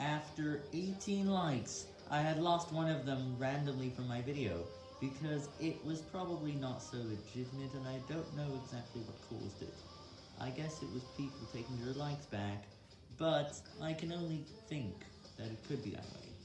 After 18 likes, I had lost one of them randomly from my video, because it was probably not so legitimate and I don't know exactly what caused it. I guess it was people taking their likes back, but I can only think that it could be that way.